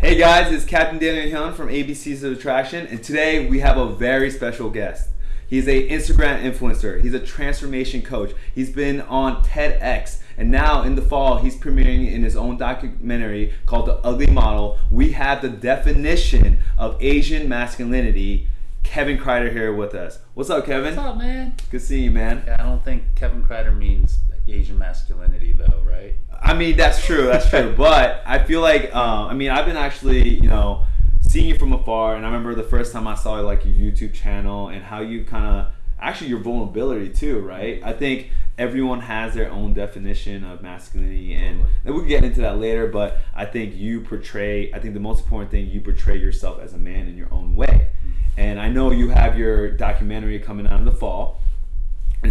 Hey guys, it's Captain Daniel Hyun from ABCs of Attraction, and today we have a very special guest. He's a Instagram influencer. He's a transformation coach. He's been on TEDx, and now in the fall he's premiering in his own documentary called The Ugly Model. We have the definition of Asian masculinity. Kevin Kreider here with us. What's up, Kevin? What's up, man? Good seeing you, man. Yeah, I don't think Kevin Kreider means Asian masculinity, though, right? I mean, that's true. That's true. but I feel like, um, I mean, I've been actually, you know, seeing you from afar, and I remember the first time I saw like your YouTube channel and how you kind of actually your vulnerability too, right? I think everyone has their own definition of masculinity, and, and we can get into that later. But I think you portray. I think the most important thing you portray yourself as a man in your own way. And I know you have your documentary coming out in the fall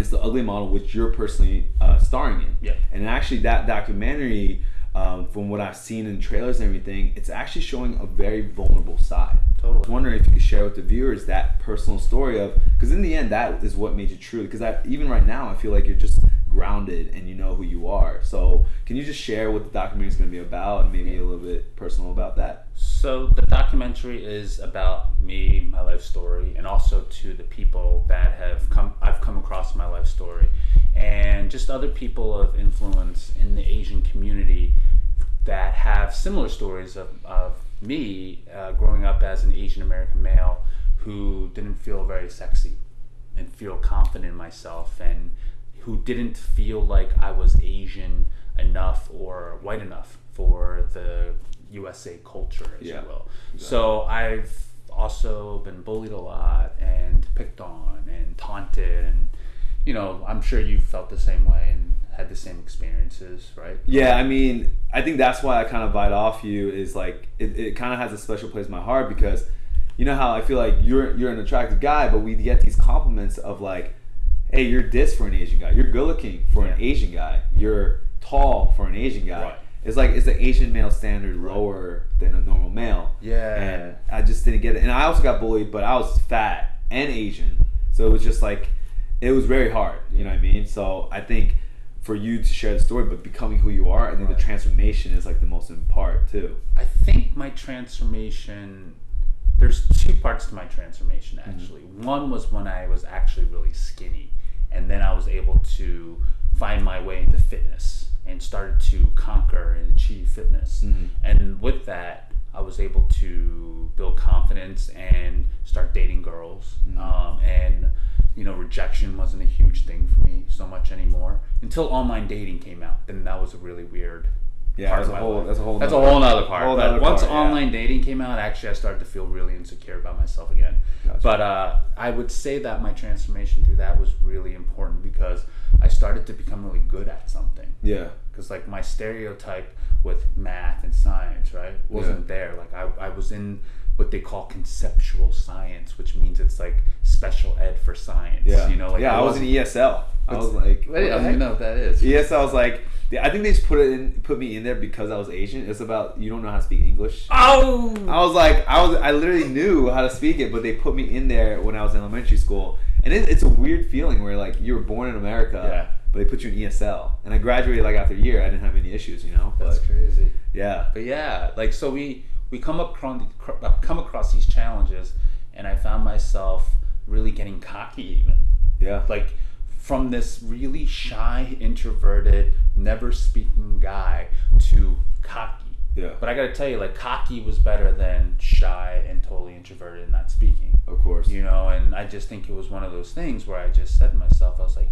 it's the ugly model which you're personally uh, starring in Yeah. and actually that documentary um, from what i've seen in trailers and everything it's actually showing a very vulnerable side Totally. I was wondering if you could share with the viewers that personal story of because in the end that is what made you true because I, even right now i feel like you're just grounded and you know who you are. So can you just share what the documentary is going to be about and maybe a little bit personal about that? So the documentary is about me, my life story, and also to the people that have come I've come across my life story, and just other people of influence in the Asian community that have similar stories of, of me uh, growing up as an Asian American male who didn't feel very sexy and feel confident in myself and who didn't feel like I was Asian enough or white enough for the USA culture, as Yeah, you will. So I've also been bullied a lot and picked on and taunted and you know I'm sure you felt the same way and had the same experiences, right? Yeah, I mean, I think that's why I kind of bite off you is like it, it kind of has a special place in my heart because you know how I feel like you're you're an attractive guy, but we get these compliments of like, hey, you're this for an Asian guy, you're good looking for an Asian guy, you're tall for an Asian guy. Right. It's like is the Asian male standard lower than a normal male? Yeah. And I just didn't get it. And I also got bullied, but I was fat and Asian, so it was just like it was very hard. You know what I mean? So I think for you to share the story, but becoming who you are, I think the transformation is like the most important part too. I think my transformation there's two parts to my transformation mm-hmm. actually. One was when I was actually really skinny and then I was able to find my way into fitness and started to conquer and achieve fitness. Mhm. And with that, I was able to build confidence and start dating girls. Um, and you know, rejection wasn't a huge thing for me so much anymore until online dating came out. Then that was a really weird Yeah, part that's of a my whole- life. that's a whole that's a whole nother part. whole but nother once part, yeah. online dating came out, actually, I started to feel really insecure about myself again. Gotcha. But uh, I would say that my transformation through that was really important because I started to become really good at something. Yeah. Because like my stereotype with math and science, right, wasn't there. Like I, I was in what they call conceptual science, which means it's like special ed for science. Yeah. You know, like yeah, I was in ESL. I was like, I don't even know what that is. ESL I was like, I think they just put it in, put me in there because I was Asian. It's about you don't know how to speak English. Oh. I was like, I was, I literally knew how to speak it, but they put me in there when I was in elementary school, and it, it's a weird feeling where like you were born in America, Yeah. but they put you in ESL, and I graduated like after a year. I didn't have any issues, you know. That's crazy. yeah, But yeah, like so we we come across uh, come across these challenges, and I found myself really getting cocky even yeah, like from this really shy, introverted, never speaking guy to cocky. yeah, But I gotta tell you, like cocky was better than shy and totally introverted and not speaking. of course. You know, and I just think it was one of those things where I just said to myself, I was like,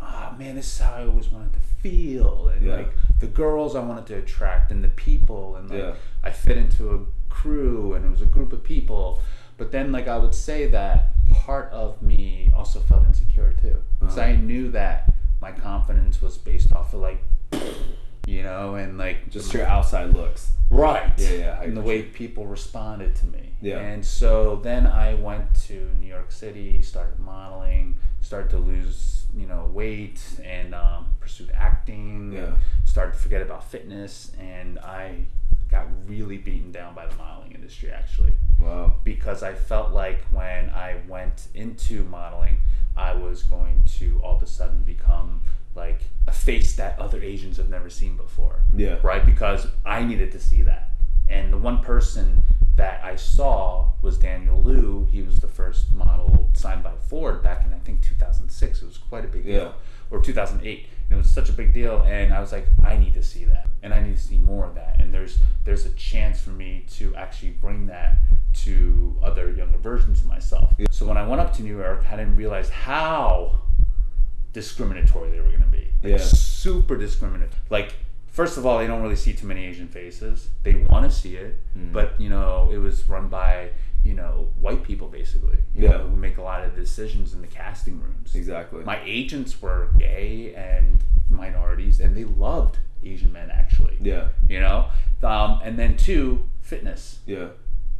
ah man, this is how I always wanted to feel. And Yeah. like the girls I wanted to attract and the people and like Yeah. I fit into a crew and it was a group of people. But then like I would say that part of me also felt insecure too. Because Uh-huh. I knew that my confidence was based off of like you know, and like Just your outside looks. Right. Yeah, yeah, And the way people responded to me. Yeah. And so then I went to New York City, started modeling, started to lose, you know, weight, and um, pursued acting. Yeah. And started to forget about fitness, and I got really beaten down by the modeling industry actually Wow. because I felt like when I went into modeling, I was going to all of a sudden become like a face that other Asians have never seen before. Yeah. Right? Because I needed to see that. And the one person that I saw was Daniel Liu. He was the first model signed by Ford back in I think 2006. It was quite a big Yeah. deal, or 2008. And it was such a big deal, and I was like, I need to see that, and I need to see more of that. And there's there's a chance for me to actually bring that to other younger versions of myself. Yeah. So when I went up to New York, I didn't realize how discriminatory they were going to be. Like, Yeah. Super discriminatory. Like, first of all, they don't really see too many Asian faces. They want to see it, Mm. but you know, it was run by you know white people basically. You Yeah. know, who make a lot of decisions in the casting rooms. Exactly. My agents were gay and minorities, and they loved Asian men actually. yeah. You know, um, and then two, fitness. Yeah.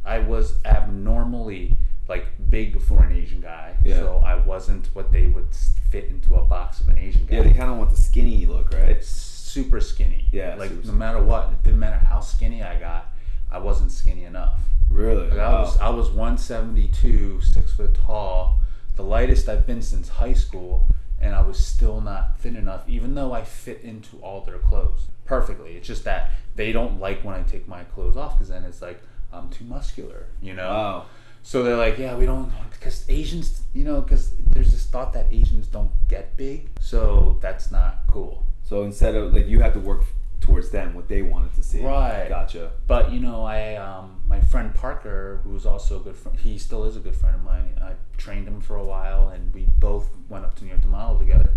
I was abnormally like big for an Asian guy, Yeah. so I wasn't what they would fit into a box of an Asian guy. Yeah. They kind of want the skinny look, right? It's super skinny. Yeah, like super no matter what, it didn't matter how skinny I got, I wasn't skinny enough. Really? Like I was, I was 172, six foot tall, the lightest I've been since high school, and I was still not thin enough, even though I fit into all their clothes perfectly. It's just that they don't like when I take my clothes off because then it's like I'm too muscular, you know. Wow. So they're like, yeah, we don't, because Asians, you know, because there's this thought that Asians don't get big, so that's not cool. So instead of like you have to work towards them what they wanted to see. Right. Gotcha. But you know, I um, my friend Parker, who's also a good friend, he still is a good friend of mine. I trained him for a while, and we both went up to New York to model together.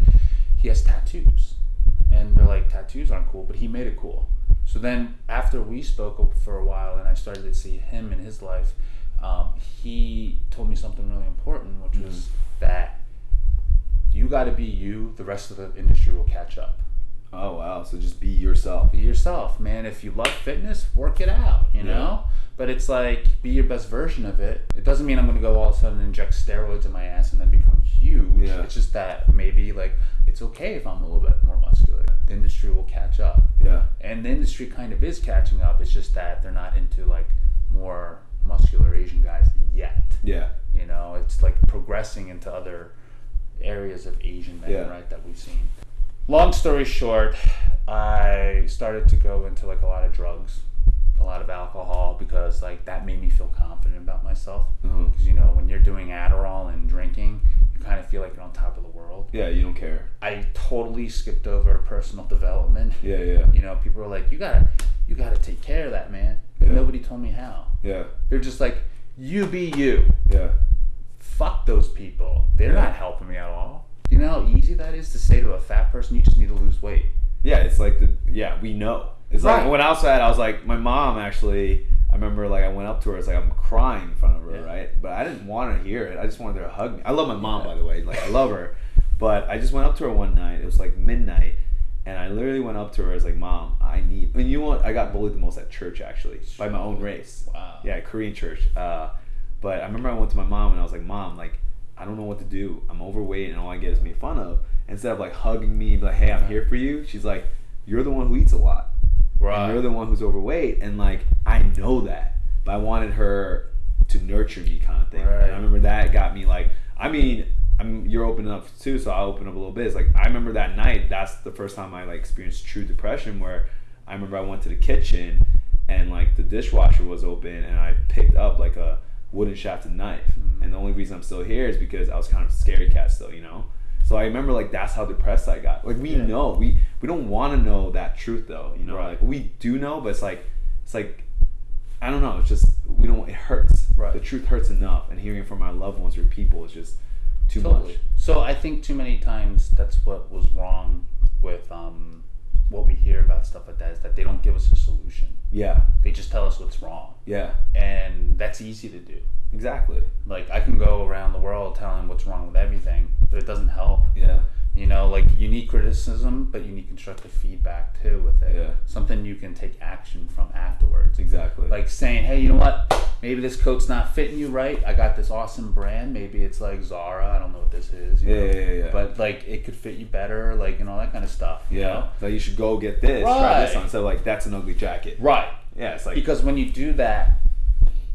He has tattoos, and they're like tattoos aren't cool, but he made it cool. So then, after we spoke for a while, and I started to see him in his life, um, he told me something really important, which was that you got to be you. The rest of the industry will catch up Oh wow. So just be yourself. be yourself, man. If you love fitness, work it out, you know? But it's like be your best version of it. It doesn't mean I'm gonna go all of a sudden inject steroids in my ass and then become huge. Yeah. It's just that maybe like it's okay if I'm a little bit more muscular. The industry will catch up. Yeah. And the industry kind of is catching up. It's just that they're not into like more muscular Asian guys yet. Yeah. You know, it's like progressing into other areas of Asian men, Yeah. right, that we've seen. Long story short, I started to go into like a lot of drugs, a lot of alcohol because like that made me feel confident about myself. Mm-hmm. Because you know, when you're doing Adderall and drinking, you kind of feel like you're on top of the world. Yeah. You don't care. I totally skipped over personal development. Yeah. Yeah. You know, people are like, "You gotta, you gotta take care of that, man." Yeah. nobody told me how. Yeah. They're just like, "You be you." Yeah. fuck those people. They're Yeah. not helping me at all. You know how easy that is to say to a fat person, you just need to lose weight. Yeah, it's like the yeah, we know. It's Right. like when I was at, I was like, my mom actually. I remember like I went up to her. It's like I'm crying in front of her, Yeah. right? But I didn't want to hear it. I just wanted her to hug me. I love my mom, by the way. Like I love her, but I just went up to her one night. It was like midnight, and I literally went up to her. I was like, "Mom, I need." And you know what? I got bullied the most at church actually by my own race. Wow. Yeah, Korean church. Uh, but I remember I went to my mom and I was like, "Mom, like I don't know what to do. I'm overweight and all I get is made fun of." Instead of like hugging me and be like, "Hey, I'm here for you," she's like, "You're the one who eats a lot. And you're the one who's overweight." And like I know that, but I wanted her to nurture me, kind of thing. Right. And I remember that got me like, I mean. I'm, you're opening up too, so I'll open up a little bit. It's like I remember that night. That's the first time I like experienced true depression. Where I remember I went to the kitchen and like the dishwasher was open and I picked up like a wooden shafted knife. Mm. And the only reason I'm still here is because I was kind of a scary cat still, you know. So I remember like that's how depressed I got. Like we Yeah. know we we don't want to know that truth though, you know. Right. Like we do know, but it's like it's like I don't know. It's just we don't. It hurts. Right. The truth hurts enough, and hearing it from our loved ones or people is just too Totally. much. So I think too many times that's what was wrong with um, what we hear about stuff like that is that they don't give us a solution. Yeah. They just tell us what's wrong, Yeah. and that's easy to do. Exactly. Like I can go around the world telling what's wrong with everything, but it doesn't help. Yeah. You know, like you need criticism, but you need constructive feedback too with it. Yeah. Something you can take action from afterwards. Exactly. Like saying, hey, you know what? Maybe this coat's not fitting you right. I got this awesome brand. Maybe it's like Zara. I don't know what this is. You Yeah, know? yeah, yeah, yeah. But like it could fit you better, like and all that kind of stuff. you yeah. know? Like you should go get this. Try this on. So like that's an ugly jacket. Right. Yeah. It's like Because when you do that,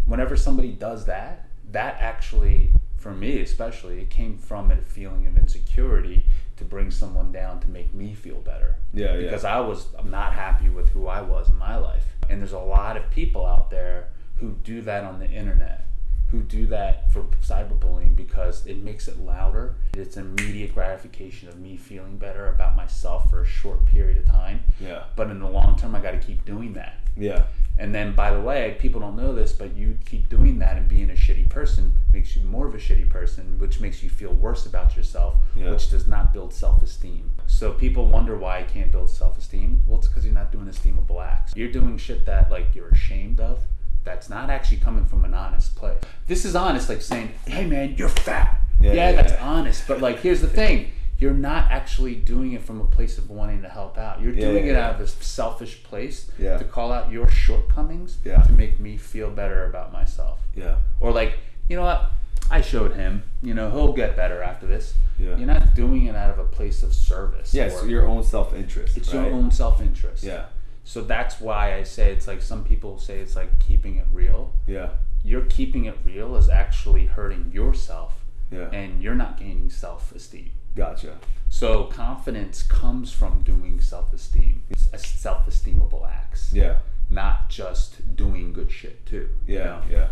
whenever somebody does that, that actually, for me especially, it came from a feeling of insecurity to bring someone down to make me feel better. Yeah, yeah. Because I was not happy with who I was in my life. And there's a lot of people out there who do that on the internet, who do that for cyberbullying because it makes it louder. It's immediate gratification of me feeling better about myself for a short period of time. Yeah. But in the long term, I got to keep doing that. Yeah. And then, by the way, people don't know this, but you keep doing that and being a shitty person makes you more of a shitty person, which makes you feel worse about yourself, Yeah. which does not build self esteem. So people wonder why I can't build self esteem. Well, it's because you're not doing esteemable acts. You're doing shit that like you're ashamed of. That's not actually coming from an honest place. This is honest, like saying, "Hey, man, you're fat." Yeah, Yeah, yeah, that's yeah. honest. But like, here's the thing: you're not actually doing it from a place of wanting to help out. You're Yeah, doing yeah, it yeah. out of a selfish place Yeah. to call out your shortcomings Yeah. to make me feel better about myself. Yeah. Or like, you know what? I showed him. You know, he'll get better after this. Yeah. You're not doing it out of a place of service. Yes, or- your own self interest. it's right? your own self interest. Yeah. So that's why I say it's like some people say it's like keeping it real. Yeah. You're keeping it real is actually hurting yourself, Yeah. and you're not gaining self esteem. Gotcha. So confidence comes from doing self esteem, It's a self esteemable acts. Yeah. not just doing good shit too. you Yeah, know? yeah.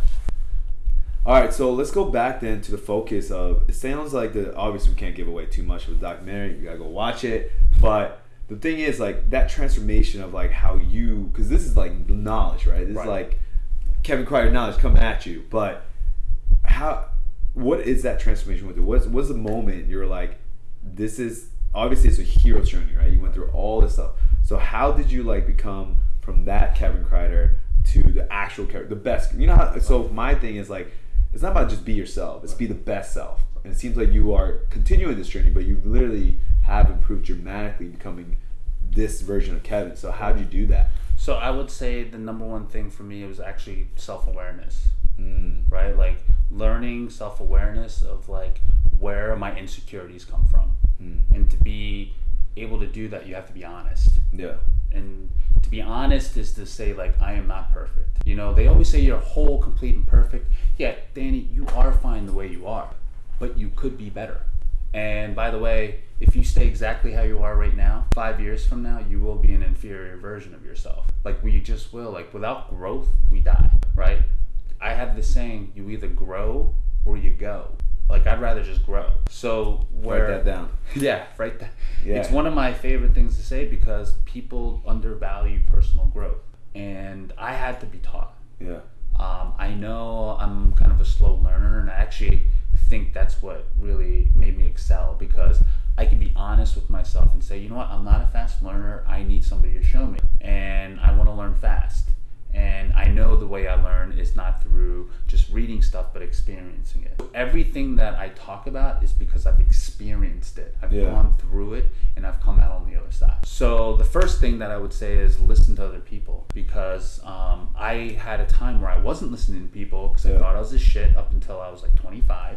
All right, so let's go back then to the focus of. It sounds like the obviously we can't give away too much with the documentary. You gotta go watch it. But the thing is, like that transformation of like how you, because this is like knowledge, right? This Right. is like Kevin Kreider knowledge coming at you. But how? What is that transformation with it? What's what's the moment you're like, this is obviously it's a hero journey, right? You went through all this stuff. So how did you like become from that Kevin Kreider to the actual character, the best? You know how? So my thing is like, it's not about just be yourself. It's be the best self. And it seems like you are continuing this journey, but you literally have improved dramatically, becoming this version of Kevin. So how would you do that? So I would say the number one thing for me was actually self awareness, Mm. right? Like learning self awareness of like where my insecurities come from, Mm. and to be able to do that, you have to be honest. Yeah. And to be honest is to say like I am not perfect. You know, they always say you're whole, complete, and perfect. Yeah, Danny, you are fine the way you are, but you could be better. And by the way, if you stay exactly how you are right now, five years from now, you will be an inferior version of yourself. Like we just will. Like without growth, we die. Right? I have this saying: you either grow or you go. Like I'd rather just grow. So where Write that down. yeah, right. There. Yeah. It's one of my favorite things to say because people undervalue personal growth, and I had to be taught. Yeah. Um, I know I'm kind of a slow learner, and I actually think that's what really made me excel because I can be honest with myself and say, you know what, I'm not a fast learner. I need somebody to show me, and I want to learn fast. And I know the way I learn is not through just reading stuff, but experiencing it. Everything that I talk about is because I've experienced it. I've Yeah. gone through it, and I've come out on the other side. So the first thing that I would say is listen to other people because um, I had a time where I wasn't listening to people because Yeah. I thought I was a shit up until I was like 25.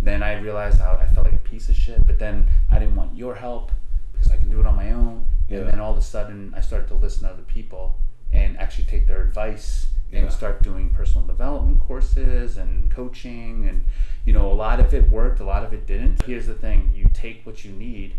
Then I realized how I felt like a piece of shit, but then I didn't want your help because I can do it on my own. Yeah. And then all of a sudden, I started to listen to other people and actually take their advice and Yeah. start doing personal development courses and coaching. And, you know, a lot of it worked, a lot of it didn't. Here's the thing you take what you need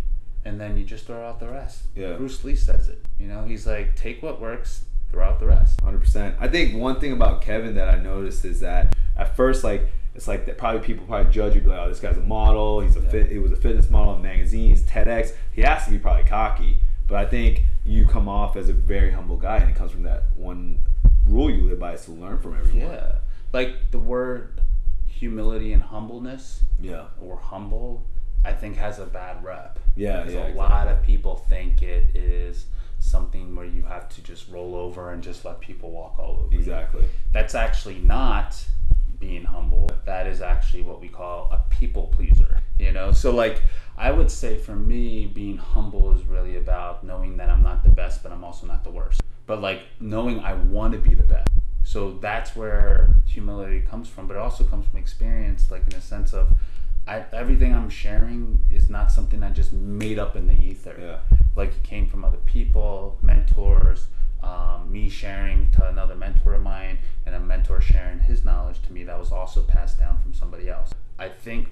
and then you just throw out the rest. Yeah. Bruce Lee says it. You know, he's like, take what works, throw out the rest. Hundred percent. I think one thing about Kevin that I noticed is that at first, like it's like that probably people probably judge you like, oh, this guy's a model. He's a Yeah. fit. He was a fitness model in magazines, TEDx. He has to be probably cocky, but I think you come off as a very humble guy, and it comes from that one rule you live by is to learn from everyone. Yeah. Like the word humility and humbleness Yeah. or humble, I think has a bad rep. Yeah. Because Yeah. a lot of people think it is something where you have to just roll over and just let people walk all over. you. Exactly. That's actually not being humble. That is actually what we call a people pleaser. You know, so like I would say for me, being humble is really about knowing that I'm not the best, but I'm also not the worst. But like knowing I want to be the best. So that's where humility comes from, but it also comes from experience, like in a sense of I, everything I'm sharing is not something I just made up in the ether Yeah. like it came from other people, mentors, um, me sharing to another mentor of mine, and a mentor sharing to me that was also passed down from somebody else. I think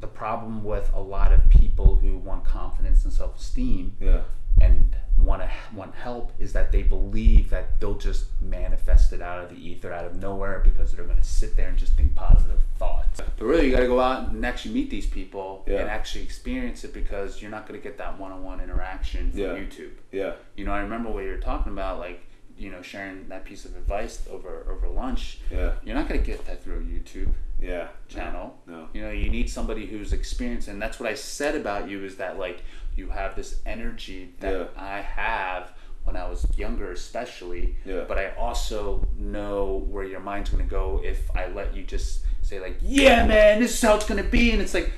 the problem with a lot of people who want confidence and self esteem Yeah. and want to want help is that they believe that they'll just manifest it out of the ether, out of nowhere, because they're going to sit there and just think positive thoughts. But really, you got to go out and actually meet these people Yeah. and actually experience it because you're not going to get that one-on-one interaction from Yeah. YouTube. Yeah. You know, I remember what you were talking about, like you know, sharing that piece of advice over over lunch. Yeah. You're not going to get that through a YouTube Yeah. channel. No. You know, you need somebody who's experienced, and that's what I said about you is that like you have this energy that Yeah. I have when I was younger, especially. Yeah. But I also know where your mind's gonna go if I let you just say like, "Yeah, man, this is how it's gonna be," and it's like,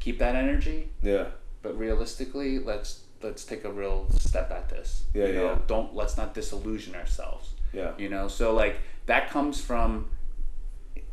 keep that energy, Yeah. but realistically, let's let's take a real step at this. Yeah, you know, yeah. Don't let's not disillusion ourselves Yeah. you know so like that comes from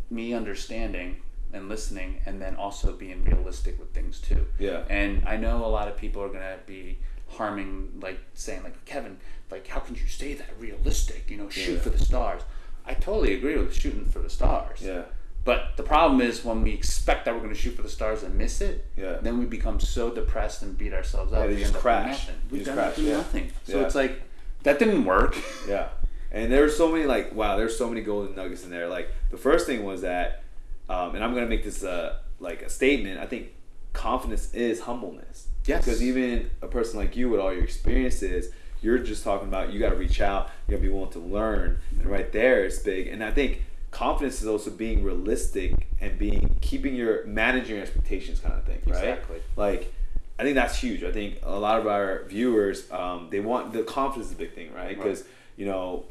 me understanding and listening and then also being realistic with things too Yeah. and i know a lot of people are going to be harming like saying like kevin like how can you say that realistic you know shoot Yeah. for the stars i totally agree with shooting for the stars Yeah. But the problem is when we expect that we're going to shoot for the stars and miss it Yeah. then we become so depressed and beat ourselves up Yeah, we just end up doing crash. nothing. We just crash, yeah. nothing so Yeah. it's like that didn't work Yeah. And there's so many like wow, there's so many golden nuggets in there. Like the first thing was that, um, and I'm gonna make this uh, like a statement. I think confidence is humbleness. Yes. Because even a person like you with all your experiences, you're just talking about you got to reach out. You got to be willing to learn, and right there it's big. And I think confidence is also being realistic and being keeping your managing your expectations kind of thing, right? Exactly. Like. I think that's huge. I think a lot of our viewers, um, they want the confidence is a big thing, right? Right. Because you know,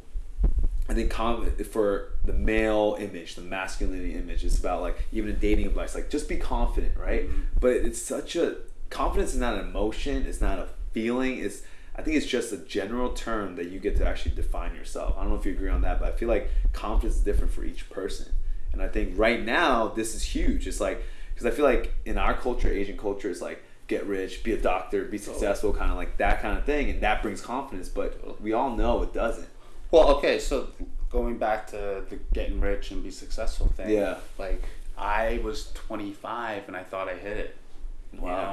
I think com- for the male image, the masculinity image, it's about like even in dating advice, like just be confident, right? Mhm. But it's such a confidence is not an emotion, it's not a feeling. It's I think it's just a general term that you get to actually define yourself. I don't know if you agree on that, but I feel like confidence is different for each person. And I think right now this is huge. It's like because I feel like in our culture, Asian culture, it's like get rich, be a doctor, be successful, kind of like that kind of thing, and that brings confidence. But we all know it doesn't. Well, okay, so going back to the getting rich and be successful thing. Yeah. Like I was 25 and I thought I hit it. You Wow. know, had a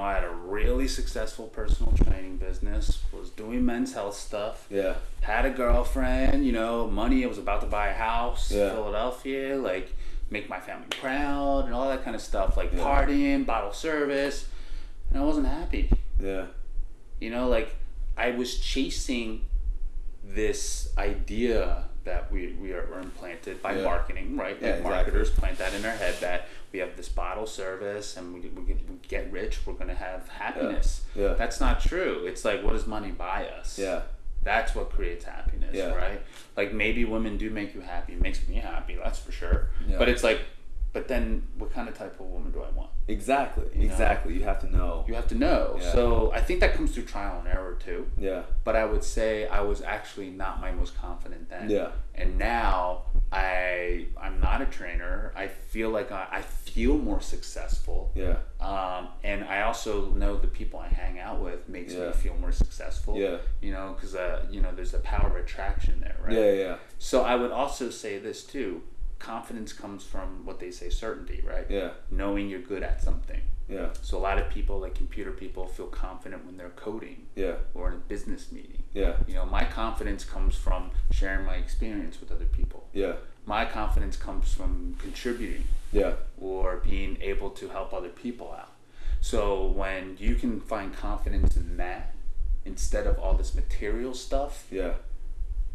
really successful personal training business, was doing men's health stuff, Yeah. had a girlfriend, you know, money, I was about to buy a house Yeah. in Philadelphia, like make my family proud and all that kind of stuff, like Yeah. partying, bottle service, and I wasn't happy. Yeah. You know, like I was chasing this idea that we, we are were implanted by Yeah. marketing, right? Yeah, Like exactly. marketers plant that in our head that we have this bottle service and we, we, get, rich, we're going to have happiness. Yeah. That's not true. It's like, what does money buy us? Yeah. That's what creates happiness, Yeah. right? Like maybe women do make you happy. It makes me happy, that's for sure. Yeah. But it's like, but then what kind of type of woman do I want? Exactly. know? Exactly. You have to know. You have to know. Yeah. So I think that comes through trial and error too Yeah. but I would say I was actually not my most confident then. Yeah. And now I I'm not a trainer. I feel like I, I feel more successful. Yeah. Um, and I also know the people I hang out with makes Yeah. me feel more successful. Yeah. You know, because uh, you know, there's a power of attraction there, right? Yeah. Yeah. So I would also say this too. Confidence comes from what they say certainty, right? Yeah. Knowing you're good at something. Yeah. So a lot of people, like computer people, feel confident when they're coding Yeah. or in a business meeting. Yeah. You know, my confidence comes from sharing my experience with other people. Yeah. My confidence comes from contributing Yeah. or being able to help other people out. So when you can find confidence in that instead of all this material stuff, Yeah.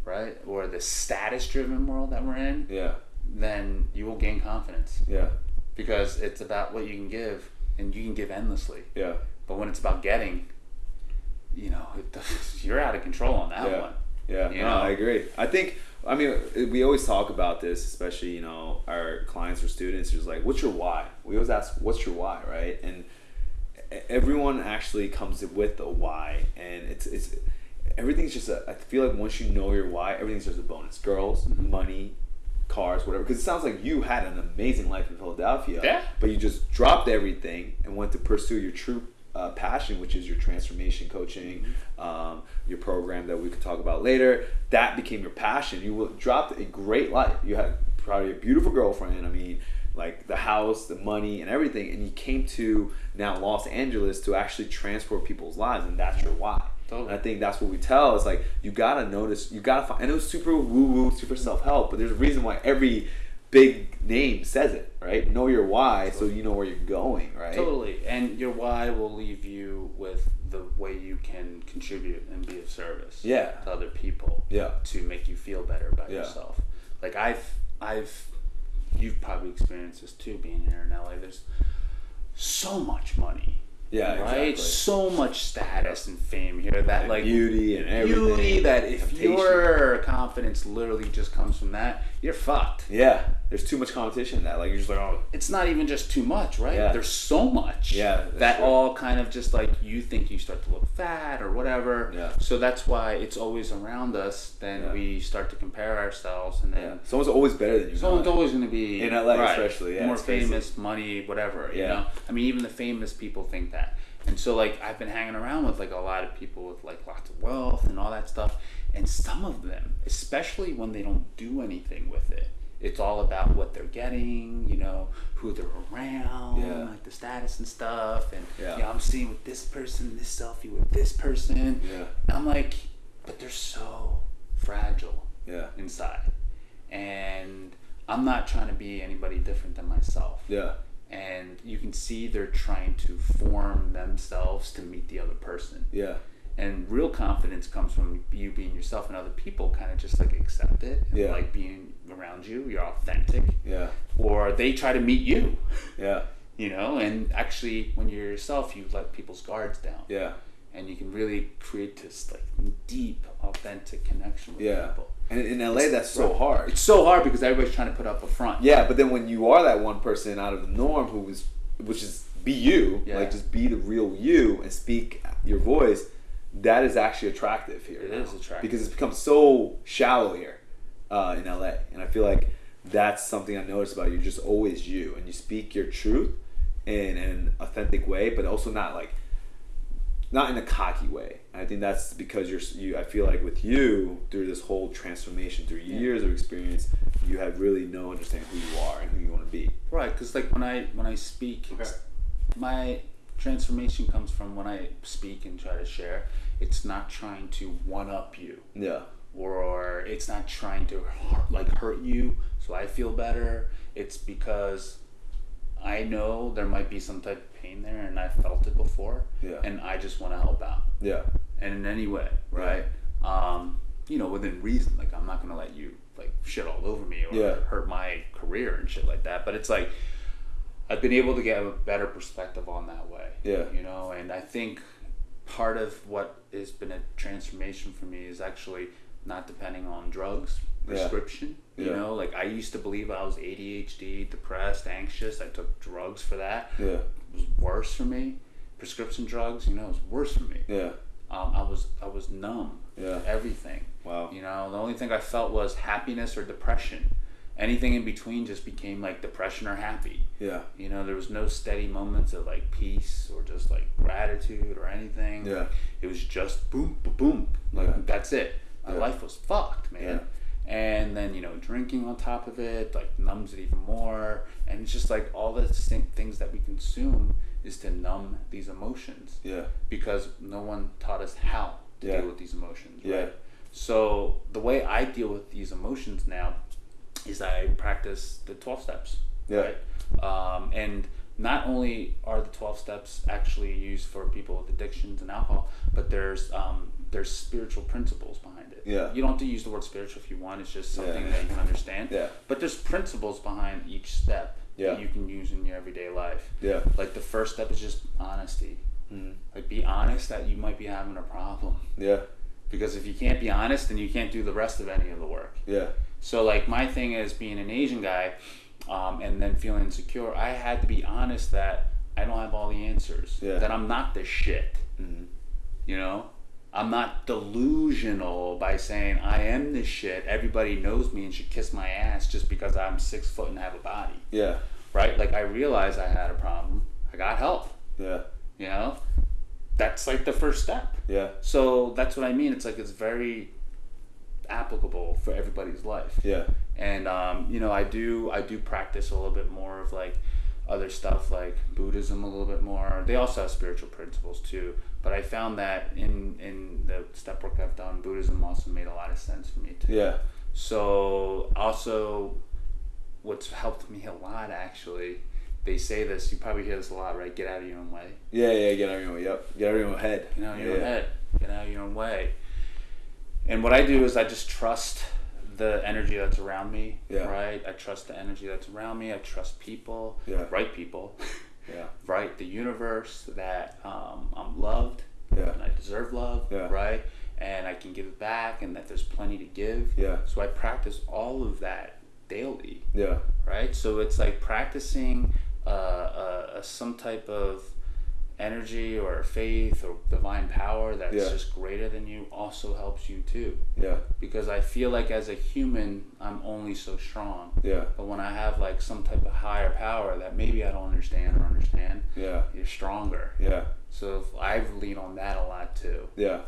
right? Or the status driven world that we're in, Yeah. then you will gain confidence Yeah. because it's about what you can give and you can give endlessly. Yeah. But when it's about getting, you know, it, you're out of control on that Yeah. one. Yeah, You no, know? I agree. I think, I mean, we always talk about this, especially you know our clients or students. Just like, what's your why? We always ask, what's your why, right? And everyone actually comes with a why, and it's it's everything's just a. I feel like once you know your why, everything's just a bonus. Girls, Mm-hmm. money, cars, whatever. Because it sounds like you had an amazing life in Philadelphia. Yeah. But you just dropped everything and went to pursue your true uh, passion, which is your transformation coaching, um, your program that we could talk about later. That became your passion. You dropped a great life. You had probably a beautiful girlfriend. I mean, like the house, the money, and everything, and you came to now Los Angeles to actually transform people's lives, and that's your why. Totally. And I think that's what we tell It's like you gotta notice, you gotta find. I know it's super woo woo, super self help, but there's a reason why every big name says it, right? Know your why, so you know where you're going, right? Totally. And your why will leave you with the way you can contribute and be of service Yeah. to other people Yeah. to make you feel better about Yeah. yourself. Like I've I've you've probably experienced this too being here in LA. There's so much money. Yeah, Right? exactly. So much status and fame here that And like beauty and everything. beauty that if Temptation. your confidence literally just comes from that, you're fucked. Yeah, there's too much competition in that. Like you're just like, oh, it's not even just too much, right? Yeah. There's so much Yeah, that true. all kind of just like you think you start to look fat or whatever. Yeah. So that's why it's always around us. Then Yeah. we start to compare ourselves, and then yeah, someone's always better than you. someone's know? always going to be In LA especially, yeah, more it's crazy. famous, money, whatever. You Yeah. know, I mean, even the famous people think that. And so, like, I've been hanging around with like a lot of people with like lots of wealth and all that stuff, and some of them, especially when they don't do anything with it, it's all about what they're getting, you know, who they're around, Yeah. like the status and stuff, and Yeah. yeah, I'm seeing with this person, this selfie with this person. Yeah. And I'm like, but they're so fragile Yeah, inside. And I'm not trying to be anybody different than myself. yeah, And you can see they're trying to form themselves to meet the other person. yeah, And real confidence comes from you being yourself and other people kind of just like accept it and Yeah. like being around you. You're authentic. yeah, Or they try to meet you, yeah, you know? And actually, when you're yourself, you let people's guards down. yeah, And you can really create this like deep, authentic connection with yeah. people. And in LA, that's so hard. It's so hard because everybody's trying to put up a front. Yeah, but then when you are that one person out of the norm who is, which is be you, Yeah. like just be the real you and speak your voice, that is actually attractive here. It now. is attractive. because it's become so shallow here uh, in LA, and I feel like that's something I noticed about you. You're just always you, and you speak your truth in an authentic way, but also not like not in a cocky way. I think that's because you're you. I feel like with you through this whole transformation, through years of experience, you have really no understanding who you are and who you want to be. Right, because like when I when I speak, it's, my transformation comes from when I speak and try to share. It's not trying to one up you, Yeah, or it's not trying to like hurt you so I feel better. It's because I know there might be some type of pain there, and I felt it before, Yeah. and I just want to help out. yeah, and in any way, right? Um, you know, within reason. Like I'm not gonna let you like shit all over me or Yeah. hurt my career and shit like that. But it's like I've been able to get a better perspective on that way. Yeah. You know, and I think part of what has been a transformation for me is actually not depending on drugs, Yeah. prescription. You Yeah. know, like I used to believe I was ADHD, depressed, anxious. I took drugs for that. yeah, It was worse for me. Prescription drugs, you know, it was worse for me yeah, um, I was I was numb. Yeah. Everything. Wow. You know, the only thing I felt was happiness or depression. Anything in between just became like depression or happy. yeah, You know, there was no steady moments of like peace or just like gratitude or anything. Yeah. It was just boom, boom, boom. Like Yeah. that's it. My Yeah. life was fucked, man. And then you know, drinking on top of it like numbs it even more. And it's just like all the same things that we consume is to numb these emotions yeah, because no one taught us how to Yeah. deal with these emotions. Yeah. Right? So the way I deal with these emotions now is I practice the twelve steps. Yeah. Right. Um, and not only are the twelve steps actually used for people with addictions and alcohol, but there's um, there's spiritual principles behind it. Yeah. You don't have to use the word spiritual if you want. It's just something Yeah. that you can understand. Yeah. But there's principles behind each step Yeah. that you can use in your everyday life. yeah, Like the first step is just honesty. Mhm. Like be honest that you might be having a problem. yeah, Because if you can't be honest, then you can't do the rest of any of the work. yeah, So like my thing is being an Asian guy, um, and then feeling insecure. I had to be honest that I don't have all the answers. Yeah. That I'm not the shit. Mhm. You know, I'm not delusional by saying I am this shit. Everybody knows me and should kiss my ass just because I'm six foot and have a body. yeah, Right? Like I realized I had a problem. I got help. yeah, You know, that's like the first step. yeah, So that's what I mean. It's like it's very applicable for everybody's life. Yeah. And um, you know, I do I do practice a little bit more of like other stuff like Buddhism a little bit more. They also have spiritual principles too. But I found that in in the step work I've done, Buddhism also made a lot of sense for me too. Yeah. So also, what's helped me a lot actually. They say this. You probably hear this a lot, right? Get out of your own way. Yeah, yeah, get out of your own way. Yep. Get out of your own head. Get out of your yeah. own head. Get out of your own way. And what I do is I just trust the energy that's around me. Yeah. Right. I trust the energy that's around me. I trust people. Yeah. Right people. Yeah. right. The universe that um, I'm loved. Yeah. And I deserve love. Yeah. Right. And I can give it back, and that there's plenty to give. Yeah. So I practice all of that daily Yeah. right? So it's like practicing uh, uh, some type of energy or faith or divine power that's Yeah. just greater than you also helps you too. Yeah. Because I feel like as a human, I'm only so strong. Yeah. But when I have like some type of higher power that maybe I don't understand or understand, Yeah. you're stronger. Yeah. So I've leaned on that a lot too. Yeah.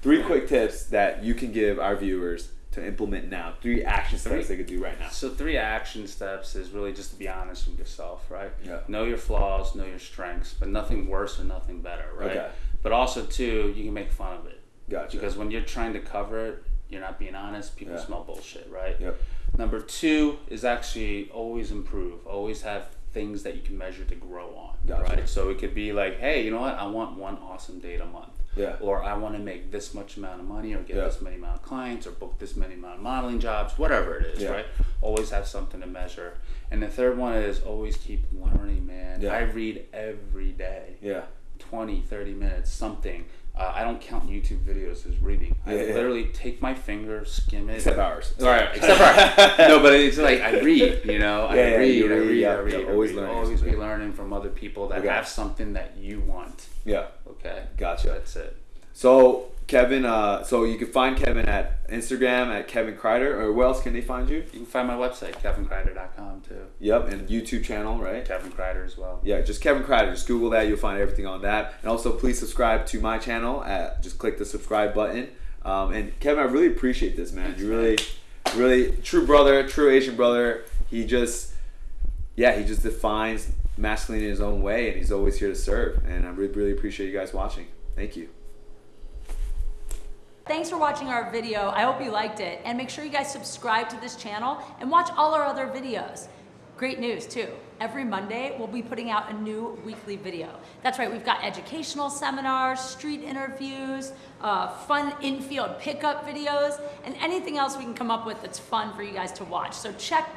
Three quick tips that you can give our viewers to implement now. Three action steps Three. they could do right now. So three action steps is really just to be honest with yourself, right? Yeah. Know your flaws, know your strengths, but nothing worse or nothing better, right? Okay. But also too, you can make fun of it. Gotcha. Because when you're trying to cover it, you're not being honest, people Yeah. smell bullshit, right? Yep. Number two is actually always improve. Always have things that you can measure to grow on. Gotcha. Right? So it could be like, hey, you know what? I want one awesome date a month. Yeah. Or I want to make this much amount of money or get Yeah. this many amount of clients or book this many amount of modeling jobs, whatever it is, Yeah. right? Always have something to measure. And the third one is always keep learning, man. Yeah. I read every day. Yeah. 20, 30 minutes, something. Uh, I don't count YouTube videos as reading. I Yeah, yeah. literally take my finger, skim it. Except ours. Right, except for no, but it's like I read, you know, Yeah, I yeah, read, you I read, read, yeah, I read, yeah, I always learning always be learning from other people that have something that you want. Yeah. Okay, Gotcha. that's it. So Kevin, uh, so you can find Kevin at Instagram at Kevin Kreider, or where else can they find you? You can find my website kevinkreider.com too. Yep, and YouTube channel, right? Kevin Kreider as well. Yeah, just Kevin Kreider. Just Google that. You'll find everything on that. And also, please subscribe to my channel. At just click the subscribe button. Um, and Kevin, I really appreciate this, man. You really, really true brother, true Asian brother. He just, yeah, he just defines masculine in his own way, and he's always here to serve. And I really, really appreciate you guys watching. Thank you. Thanks for watching our video. I hope you liked it. And make sure you guys subscribe to this channel and watch all our other videos. Great news too. Every Monday, we'll be putting out a new weekly video. That's right, we've got educational seminars, street interviews, uh, fun infield pickup videos, and anything else we can come up with that's fun for you guys to watch. So check back.